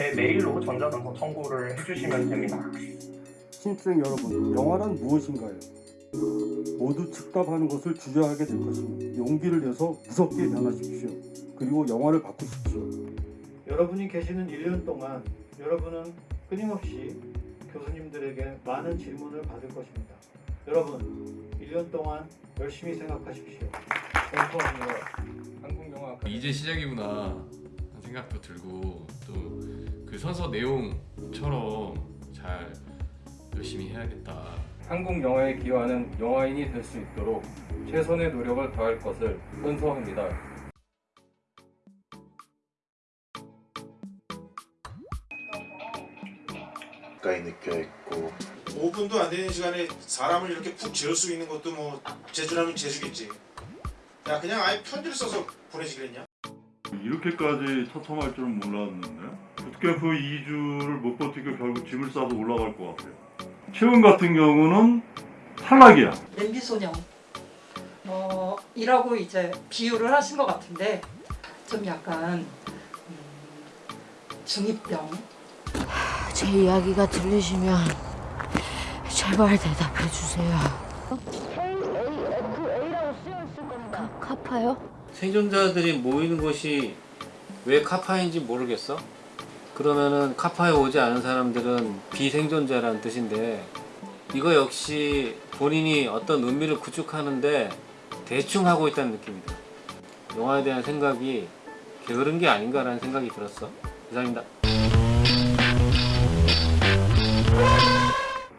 제 메일로 전자증서 청구를 해주시면 됩니다. 신입생 여러분, 영화란 무엇인가요? 모두 즉답하는 것을 주저하게 될 것이니 용기를 내서 무섭게 변하십시오. 그리고 영화를 바꾸십시오. 여러분이 계시는 1년 동안 여러분은 끊임없이 교수님들에게 많은 질문을 받을 것입니다. 여러분, 1년 동안 열심히 생각하십시오. 감사합니다. 한국 영화 이제 시작이구나 생각도 들고 또 그 선서 내용처럼 잘 열심히 해야겠다. 한국 영화에 기여하는 영화인이 될 수 있도록 최선의 노력을 다할 것을 선서합니다. 가까이 느껴 있고 5분도 안 되는 시간에 사람을 이렇게 푹 재울 수 있는 것도 뭐 재주라면 재주겠지. 야 그냥 아예 편지를 써서 보내지 그랬냐? 이렇게까지 처참할 줄은 몰랐는데 부트캠프 2주를 못 버티고 결국 짐을 싸서 올라갈 것 같아요. 최근 같은 경우는 탈락이야. 냄비 소녀. 어, 이라고 이제 비유를 하신 것 같은데 좀 약간 음, 중이병. 제 이야기가 들리시면 제발 대답해 주세요. 카, 카파요? 생존자들이 모이는 곳이 왜 카파인지 모르겠어? 그러면은 카파에 오지 않은 사람들은 비생존자라는 뜻인데 이거 역시 본인이 어떤 의미를 구축하는데 대충 하고 있다는 느낌이다. 영화에 대한 생각이 게으른 게 아닌가라는 생각이 들었어. 이상입니다.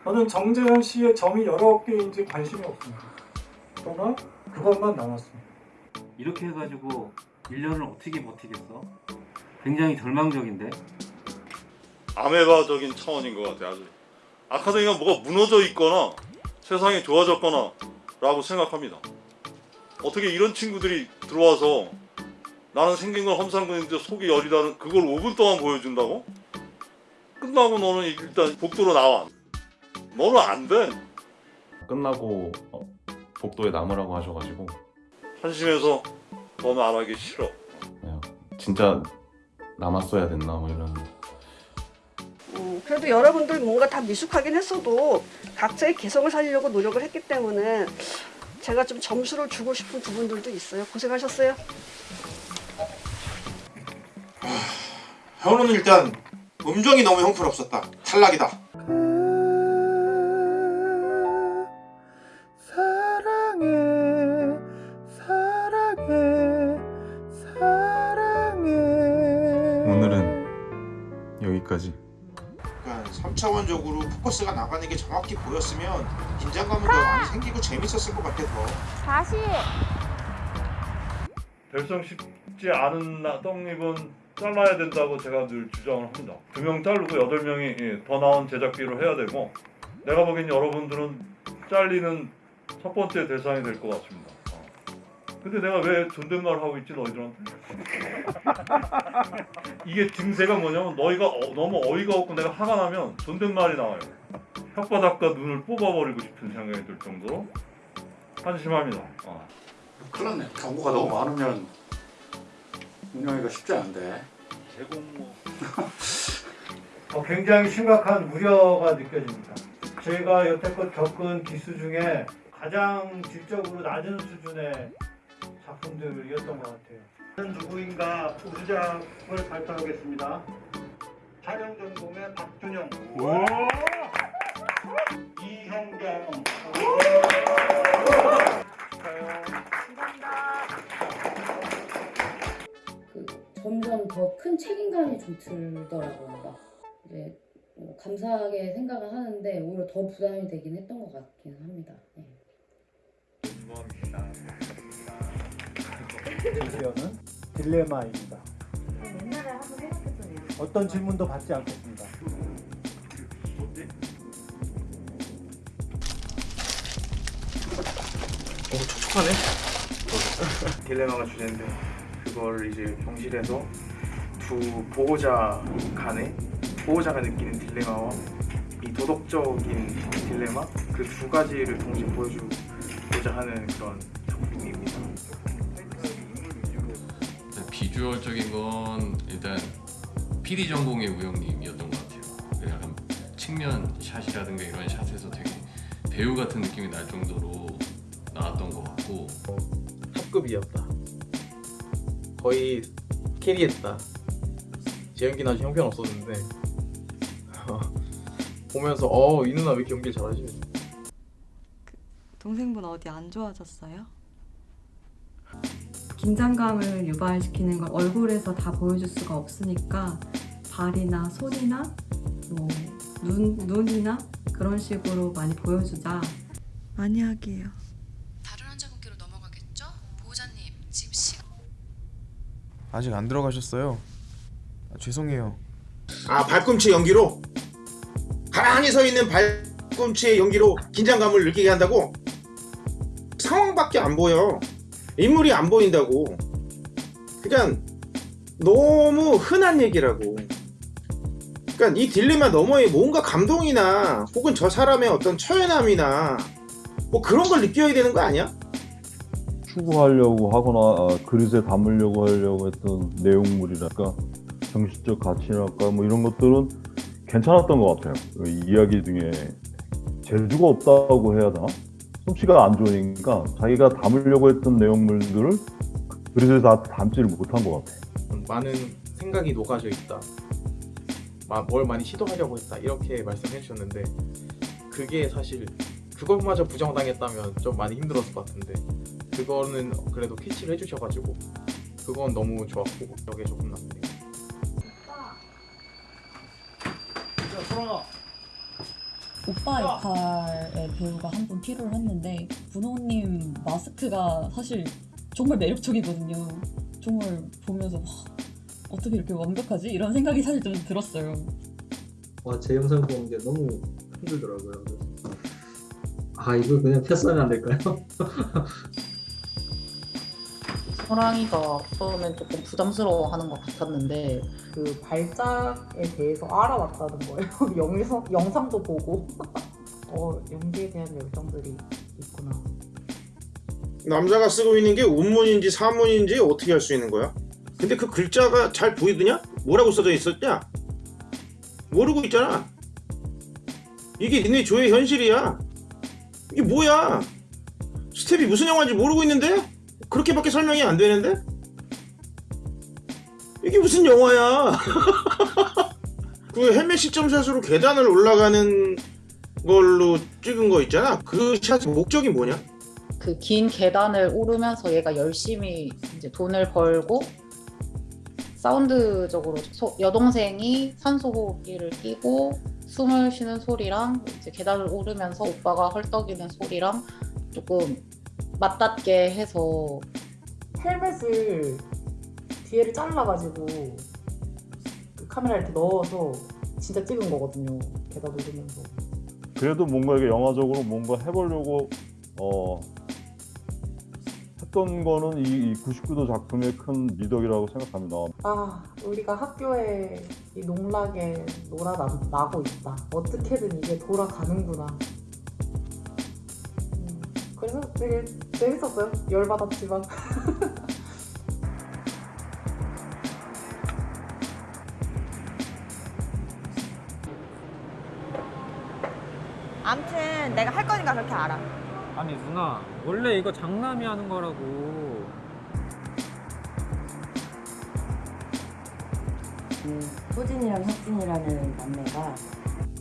저는 정재현 씨의 점이 여러 개인지 관심이 없습니다. 그러나 그것만 남았습니다. 이렇게 해가지고 1년을 어떻게 버티겠어? 굉장히 절망적인데? 아메바적인 차원인 것 같아요 아주 아카데미가 뭐가 무너져 있거나 세상이 좋아졌거나 라고 생각합니다 어떻게 이런 친구들이 들어와서 나는 생긴 건 험상궂은데 속이 여리다는 그걸 5분 동안 보여준다고? 끝나고 너는 일단 복도로 나와 너는 안돼 끝나고 어, 복도에 남으라고 하셔가지고 한심해서 너는 안 하기 싫어 진짜 남았어야 됐나 뭐 이런 음, 그래도 여러분들 뭔가 다 미숙하긴 했어도 각자의 개성을 살리려고 노력을 했기 때문에 제가 좀 점수를 주고 싶은 부분들도 있어요. 고생하셨어요. 현우는 일단 음정이 너무 형편없었다. 탈락이다. 보였으면 긴장감은 더 많이 생기고 재밌었을 것 같아서 다시. 별성 쉽지 않은 나- 떡잎은 잘라야 된다고 제가 늘 주장을 합니다. 두 명 자르고 여덟 명이 예, 더 나은 제작비로 해야 되고 내가 보기엔 여러분들은 잘리는 첫 번째 대상이 될 것 같습니다. 어. 근데 내가 왜 존댓말 하고 있지 너희들한테? 이게 증세가 뭐냐면 너희가 어- 너무 어이가 없고 내가 화가 나면 존댓말이 나와요. 혓바닥과 눈을 뽑아버리고 싶은 생각이 들 정도로 한심합니다. 어. 큰일 났네. 경고가 너무 많으면 운영하기가 쉽지 않은데. 제공모 어, 굉장히 심각한 우려가 느껴집니다. 제가 여태껏 겪은 기수 중에 가장 질적으로 낮은 수준의 작품들이었던 것 같아요. 저는 누구인가 우수작을 발표하겠습니다. 촬영 전공의 박준영, 이형경, 그 점점 더 큰 책임감이 좀 들더라고요. 이제 뭐 감사하게 생각을 하는데 오히려 더 부담이 되긴 했던 것 같긴 합니다. 네. 드디어는 딜레마입니다. 옛날에 한번 해봤겠네요. 어떤 질문도 받지 않겠습니다. 오 촉촉하네. 딜레마가 주제인데 그걸 이제 경실해서 두 보호자 간의 보호자가 느끼는 딜레마와 이 도덕적인 딜레마 그 두 가지를 동시에 보여주고자 하는 그런 작품입니다. 비주얼적인 건 일단 PD 전공의 우영님이었던 것 같아요. 그 약간 측면 샷이라든가 이런 샷에서 되게 배우 같은 느낌이 날 정도로 나왔던 것 같고 합급이었다. 거의 캐리했다. 제 연기는 아주 형편 없었는데 보면서 어이 누나 왜 이렇게 연기를 잘하지? 동생분 어디 안 좋아졌어요? 긴장감을 유발시키는 걸 얼굴에서 다 보여줄 수가 없으니까 발이나 손이나 뭐 눈, 눈이나 그런 식으로 많이 보여주자. 많이 하게요. 다른 환자분께로 넘어가겠죠? 보호자님 지금 시간 아직 안 들어가셨어요. 아, 죄송해요. 아 발꿈치 연기로 가만히 서 있는 발꿈치의 연기로 긴장감을 느끼게 한다고 상황밖에 안 보여 인물이 안 보인다고 그냥 너무 흔한 얘기라고 그러니까 이 딜레마 너머에 뭔가 감동이나 혹은 저 사람의 어떤 처연함이나 뭐 그런 걸 느껴야 되는 거 아니야? 추구하려고 하거나 아, 그릇에 담으려고 하려고 했던 내용물이랄까 정신적 가치랄까 뭐 이런 것들은 괜찮았던 것 같아요. 그 이야기 중에 재주가 없다고 해야 되나? 솜씨가 안 좋으니까 자기가 담으려고 했던 내용물들을 그릇에 다 담지를 못한 것 같아요. 많은 생각이 녹아져 있다. 마- 뭘 많이 시도하려고 했다. 이렇게 말씀해 주셨는데 그게 사실 그것마저 부정당했다면 좀 많이 힘들었을 것 같은데 그거는 그래도 캐치를 해주셔가지고 그건 너무 좋았고 여기에 조금 남네요. 오빠 역할의 배우가 한 분 필요를 했는데 분호님 마스크가 사실 정말 매력적이거든요. 정말 보면서 와, 어떻게 이렇게 완벽하지? 이런 생각이 사실 좀 들었어요. 와, 제 영상 보는 게 너무 힘들더라고요. 아, 이거 그냥 패스하면 안 될까요? 호랑이가 처음엔 조금 부담스러워하는 것 같았는데 그 발작에 대해서 알아왔다는 거예요. 영상, 영상도 보고 어, 연기에 대한 열정들이 있구나. 남자가 쓰고 있는 게 운문인지 사문인지 어떻게 할수 있는 거야? 근데 그 글자가 잘 보이더냐? 뭐라고 써져 있었냐? 모르고 있잖아. 이게 니네 조의 현실이야. 이게 뭐야? 스텝이 무슨 영화인지 모르고 있는데? 그렇게밖에 설명이 안 되는데? 이게 무슨 영화야? 그 헬멧 시점샷으로 계단을 올라가는 걸로 찍은 거 있잖아. 그 샷 목적이 뭐냐? 그 긴 계단을 오르면서 얘가 열심히 이제 돈을 벌고 사운드적으로 소- 여동생이 산소 호흡기를 끼고 숨을 쉬는 소리랑 이제 계단을 오르면서 오빠가 헐떡이는 소리랑 조금 맞닿게 해서 헬멧을 뒤에를 잘라가지고 그 카메라 이렇게 넣어서 진짜 찍은 거거든요. 계단 오르면서. 그래도 뭔가 이게 영화적으로 뭔가 해보려고 어, 했던 거는 이, 이 99도 작품의 큰 미덕이라고 생각합니다. 아, 우리가 학교에 이 농락에 놀아나고 있다. 어떻게든 이게 돌아가는구나. 음, 그래서 되게 재밌었어요. 열받았지만. 암튼 내가 할 거니까 그렇게 알아. 아니 누나 원래 이거 장남이 하는 거라고 그 소진이랑 혁진이라는 남매가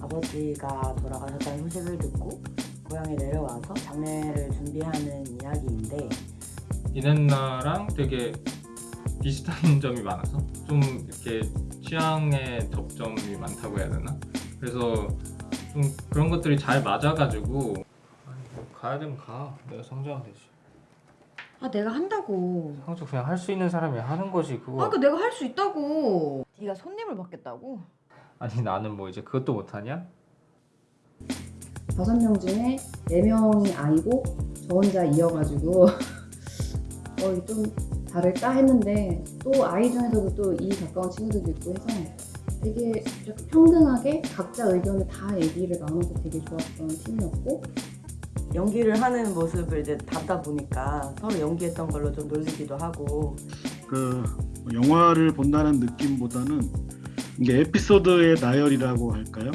아버지가 돌아가셨다는 소식을 듣고 고향에 내려와서 장례를 준비하는 이야기인데 누나랑 되게 비슷한 점이 많아서 좀 이렇게 취향의 접점이 많다고 해야 되나? 그래서 좀 그런 것들이 잘 맞아가지고 아니 뭐 가야 되면 가 내가 성장하면 되지 아 내가 한다고. 성적 그냥 할 수 있는 사람이 하는 거지 그거 아그 내가 할 수 있다고. 네가 손님을 받겠다고? 아니 나는 뭐 이제 그것도 못하냐? 다섯 명 중에 네 명이 아이고 저 혼자 이어가지고. 어, 좀 다를까 했는데 또 아이 중에서도 또 이 가까운 친구들도 있고 해서 되게 이렇게 평등하게 각자 의견을 다 얘기를 나눠서 되게 좋았던 팀이었고. 연기를 하는 모습을 이제 담다 보니까 서로 연기했던 걸로 좀 놀리기도 하고. 그 영화를 본다는 느낌보다는 이게 에피소드의 나열이라고 할까요?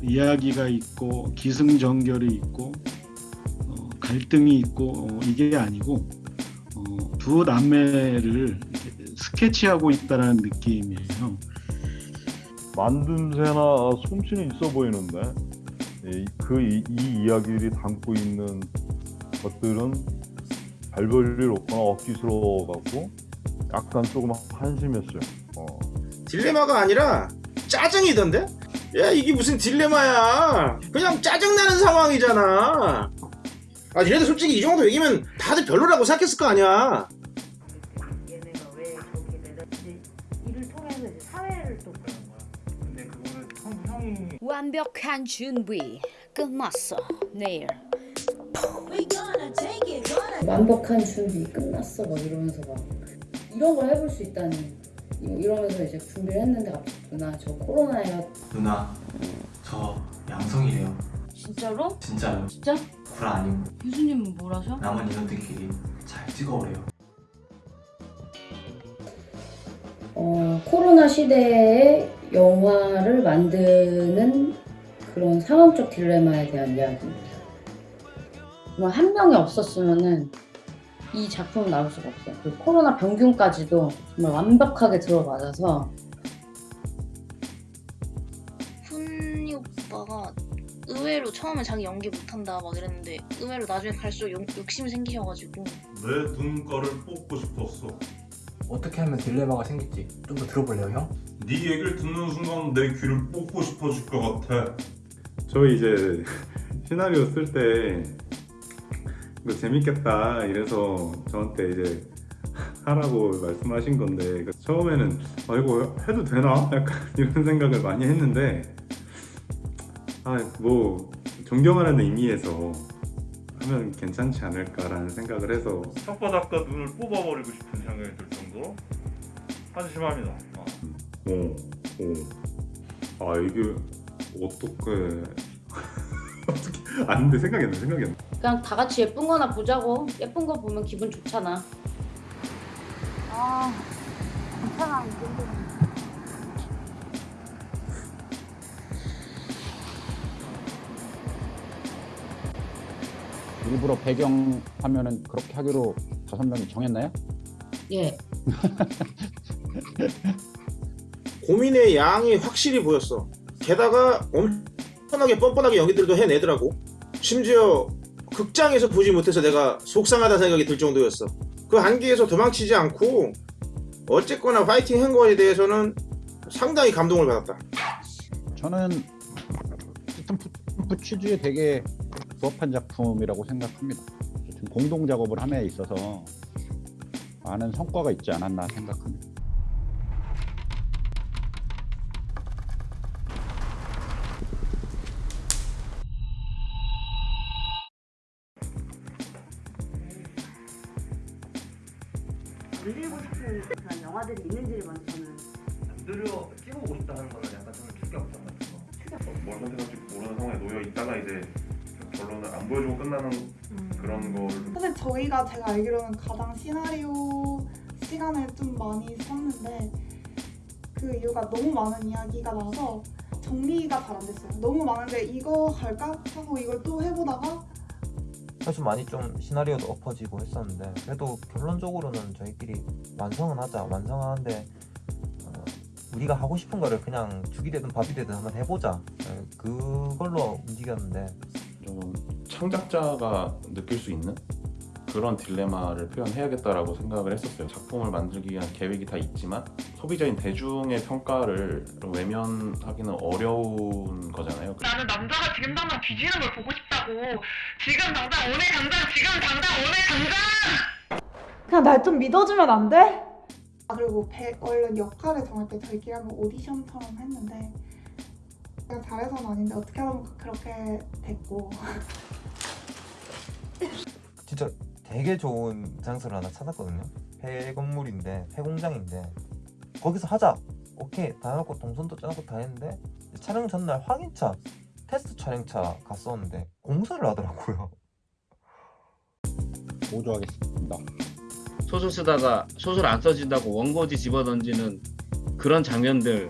어, 이야기가 있고 기승전결이 있고 어, 갈등이 있고 어, 이게 아니고 어, 두 남매를 스케치하고 있다는 느낌이에요. 만듦새나 솜씨는 있어 보이는데 이- 그 이, 이 이야기들이 담고 있는 것들은 별 볼일 없거나 억지스러워갖고 약간 조금 한심했어요. 어. 딜레마가 아니라 짜증이던데? 야 이게 무슨 딜레마야? 그냥 짜증나는 상황이잖아. 아 니네들 솔직히 이 정도 얘기면 다들 별로라고 생각했을 거 아니야. 얘네가 왜 저렇게 되는지 이를 통해서 이제 사회를 또 보는 거야. 근데 그거는 형, 형이 완벽한 준비 끝났어 내일. 완벽한 준비 끝났어 막 이러면서 막. 이런 걸 해볼 수 있다니 이- 이러면서 이제 준비를 했는데 갑자기 누나 저 코로나예요 누나 저 양성이래요 진짜로? 진짜요 진짜? 불 아니고 교수님은 뭘 하셔? 남은 인원들끼리 잘 찍어오래요 어, 코로나 시대에 영화를 만드는 그런 상황적 딜레마에 대한 이야기입니다. 정말 한 명이 없었으면은 이 작품은 나올 수가 없어요. 그 코로나 병균까지도 정말 완벽하게 들어맞아서 훈이 오빠가 의외로 처음에 자기 연기 못한다 막 이랬는데 의외로 나중에 갈수록 욕, 욕심이 생기셔가지고 내 눈가를 뽑고 싶었어. 어떻게 하면 딜레마가 생길지 좀 더 들어볼래요 형? 네 얘기를 듣는 순간 내 귀를 뽑고 싶어질 것 같아. 저 이제 시나리오 쓸 때 이거 재밌겠다 이래서 저한테 이제 하라고 말씀하신 건데 그 처음에는 아 이거 해도 되나 약간 이런 생각을 많이 했는데 아 뭐 존경하는 의미에서 하면 괜찮지 않을까라는 생각을 해서 혓바닥과 눈을 뽑아버리고 싶은 생각이 들 정도로 한심합니다. 어. 어, 어. 아 이게 어떻게 어떻게 안돼 생각이 안 나, 생각이 안 나. 그냥 다 같이 예쁜 거나 보자고 예쁜 거 보면 기분 좋잖아. 아 괜찮아 이 정도는 일부러 배경 화면은 그렇게 하기로 다섯 명이 정했나요? 예. 고민의 양이 확실히 보였어 게다가 엄청나게 뻔뻔하게 연기들도 해내더라고 심지어 극장에서 보지 못해서 내가 속상하다는 생각이 들 정도였어 그 한계에서 도망치지 않고 어쨌거나 파이팅 한 거에 대해서는 상당히 감동을 받았다 저는 스탬프 취지에 되게 부합한 작품이라고 생각합니다. 어쨌든 공동 작업을 함에 있어서 많은 성과가 있지 않았나 생각합니다. 만들고 싶은 그런 영화들이 있는지를 먼저 저는 들여 찍어보고 싶다는 거는 약간 저는 충격점 같은 거뭘 선택할지 모르는 상황에 놓여 있다가 이제 결론을 안 보여주고 끝나는 그런 걸 사실 저희가 제가 알기로는 가장 시나리오 시간을 좀 많이 썼는데 그 이유가 너무 많은 이야기가 나와서 정리가 잘 안 됐어요. 너무 많은데 이거 할까? 하고 이걸 또 해보다가 사실 많이 좀 시나리오도 엎어지고 했었는데 그래도 결론적으로는 저희끼리 완성은 하자. 완성하는데 어, 우리가 하고 싶은 거를 그냥 죽이 되든 밥이 되든 한번 해보자. 예, 그걸로 움직였는데. 좀 창작자가 느낄 수 있는 그런 딜레마를 표현해야겠다라고 생각을 했었어요. 작품을 만들기 위한 계획이 다 있지만 소비자인 대중의 평가를 외면하기는 어려운 거잖아요. 나는 남자가 지금 당장 뒤지는 걸 보고 싶다고. 지금 당장 오늘 당장 지금 당장 오늘 당장. 그냥 날 좀 믿어주면 안 돼? 아 그리고 배, 원래 역할을 정할 때 저희끼리 한번 오디션처럼 했는데 제가 잘해서는 아닌데 어떻게 하면 그렇게 됐고 진짜 되게 좋은 장소를 하나 찾았거든요 폐 건물인데 폐 공장인데 거기서 하자 오케이 다 해놓고 동선도 짜놓고 다 했는데 촬영 전날 확인차 테스트 촬영차 갔었는데 공사를 하더라고요 보조하겠습니다. 소설 쓰다가 소설 안 써진다고 원고지 집어던지는 그런 장면들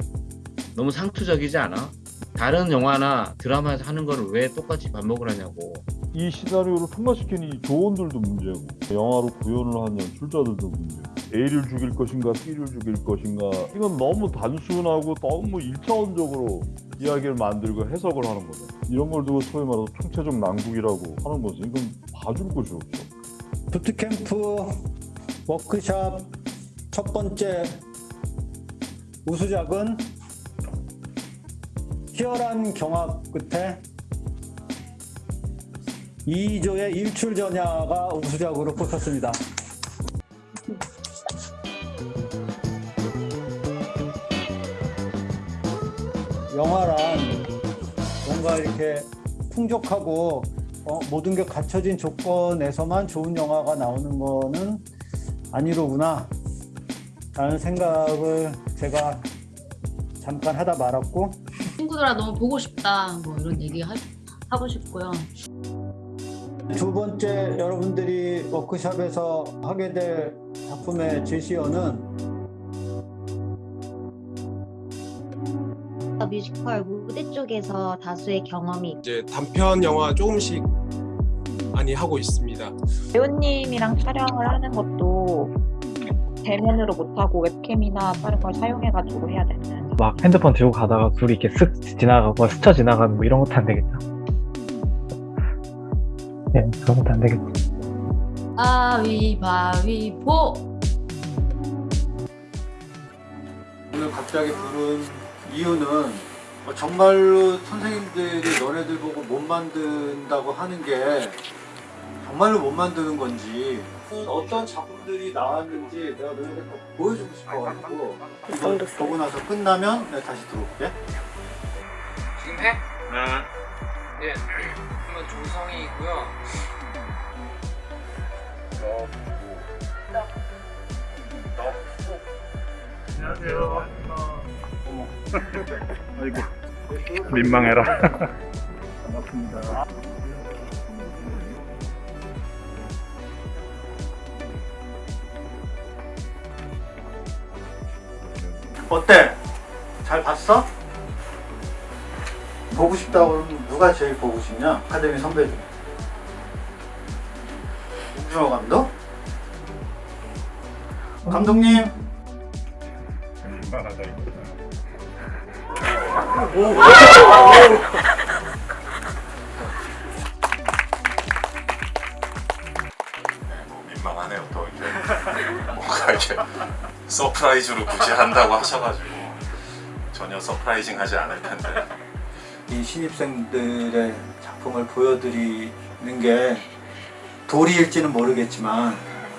너무 상투적이지 않아? 다른 영화나 드라마에서 하는 거를 왜 똑같이 반복을 하냐고. 이 시나리오를 통과시킨 이 조언들도 문제고 영화로 구현을 한 연출자들도 문제고 A를 죽일 것인가 B를 죽일 것인가 이건 너무 단순하고 너무 일차원적으로 이야기를 만들고 해석을 하는 거죠. 이런 걸 두고 소위 말해서 총체적 난국이라고 하는 거지. 이건 봐줄 곳이 없죠. 부트캠프 워크샵 첫 번째 우수작은 치열한 경합 끝에 이조의 일출 전야가 우수작으로 뽑혔습니다. 영화란 뭔가 이렇게 풍족하고 어, 모든 게 갖춰진 조건에서만 좋은 영화가 나오는 거는 아니로구나 라는 생각을 제가 잠깐 하다 말았고 친구들아 너무 보고 싶다 뭐 이런 얘기 하, 하고 싶고요. 두 번째 여러분들이 워크샵에서 하게 될 작품의 제시어는 뮤지컬 무대 쪽에서 다수의 경험이 이제 단편 영화 조금씩 많이 하고 있습니다. 배우님이랑 촬영을 하는 것도 대면으로 못하고 웹캠이나 다른 걸 사용해가지고 해야 되는 막 핸드폰 들고 가다가 둘이 이렇게 쓱 지나가고 스쳐 지나가는 뭐 이런 것도 안 되겠죠. 네, 그런 것도 안 되겠죠. 가위바위보. 오늘 갑자기 부른 이유는 어, 정말로 선생님들이 너네들 보고 못 만든다고 하는 게 정말로 못 만드는 건지 어떤 작품들이 나왔는지 내가 너네들 꼭 보여주고 싶어가지고 이거 보고 나서 끝나면 내가 다시 들어올게 지금 해? 네. 예. 그러면 조성이고요. 안녕하세요. 아이고 민망해라. 반갑습니다 어때? 잘 봤어? 보고 싶다고 그러면 누가 제일 보고 싶냐? 아카데미 선배 중에 홍준호 감독? 감독님 민망하다 이거. 민망하네요 또 이렇게 뭔가 이렇게 surprise로 굳이 한다고 하셔가지고 전혀 surprising 하지 않을 텐데 이 신입생들의 작품을 보여드리는 게 도리일지는 모르겠지만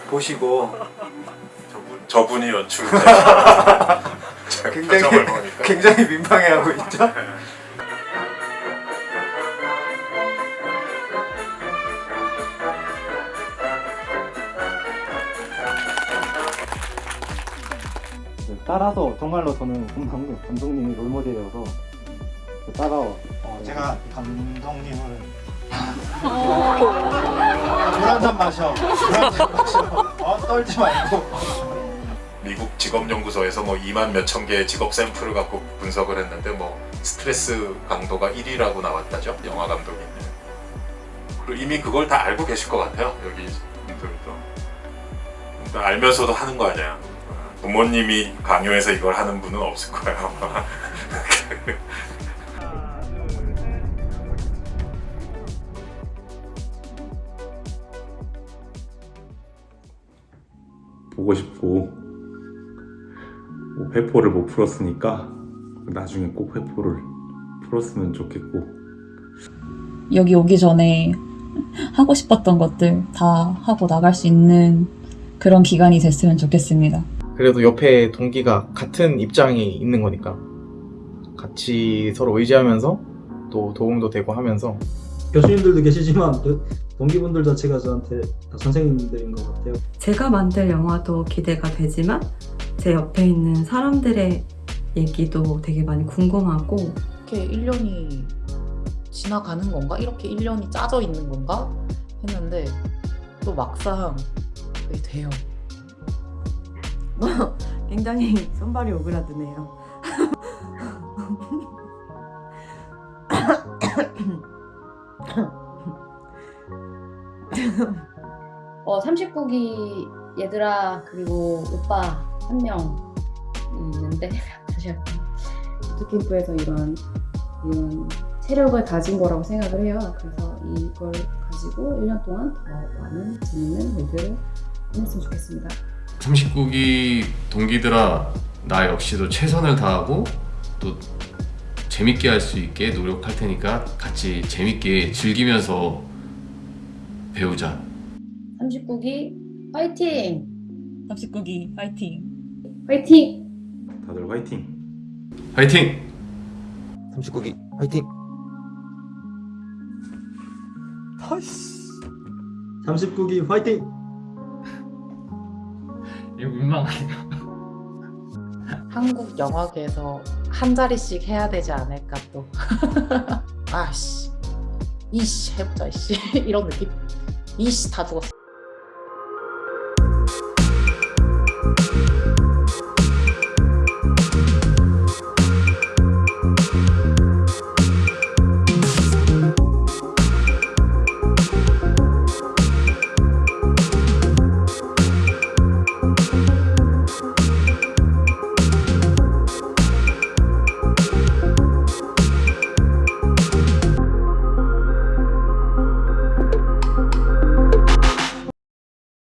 보시고 저분 이 연출자 굉장히 표정을 보니까. 굉장히 민망해하고 있죠. 따라서 정말로 저는 감독님, 감독님이 롤모델이어서 따라와. 제가 감독님을 물한잔 마셔. 물한잔 마셔. 어, 떨지 말고. 미국 직업연구소에서 뭐 2만 몇천 개의 직업 샘플을 갖고 분석을 했는데 뭐 스트레스 강도가 1위라고 나왔다죠 영화 감독이 그리고 이미 그걸 다 알고 계실 것 같아요 여기 분들도 근데 알면서도 하는 거 아니야 부모님이 강요해서 이걸 하는 분은 없을 거예요 보고 싶고 뭐 회포를 못 풀었으니까 나중에 꼭 회포를 풀었으면 좋겠고 여기 오기 전에 하고 싶었던 것들 다 하고 나갈 수 있는 그런 기간이 됐으면 좋겠습니다. 그래도 옆에 동기가 같은 입장이 있는 거니까 같이 서로 의지하면서 또 도움도 되고 하면서 교수님들도 계시지만 그 동기분들 자체가 저한테 다 선생님들인 것 같아요. 제가 만들 영화도 기대가 되지만 제 옆에 있는 사람들의 얘기도 되게 많이 궁금하고 이렇게 1년이 지나가는 건가? 이렇게 1년이 짜져 있는 건가? 했는데 또 막상 돼요. 굉장히 손발이 오그라드네요. 어 39기 얘들아 그리고 오빠 한 명 있는데 다시 할게요. 부트캠프에서 이런 이런 체력을 가진 거라고 생각을 해요. 그래서 이걸 가지고 1년 동안 더 많은 재밌는 일들을 했으면 좋겠습니다. 39기 동기들아 나 역시도 최선을 다하고 또 재밌게 할 수 있게 노력할 테니까 같이 재밌게 즐기면서 배우자 39기 화이팅! 39기 파이팅! 화이팅! 다들 화이팅. 화이팅! 39기 화이팅! 39기 화이팅! 이거 민망하네요. 한국 영화계에서 한 자리씩 해야 되지 않을까 또. 아씨, 이씨 해보자 이씨 이런 느낌. 이씨 다 죽었어.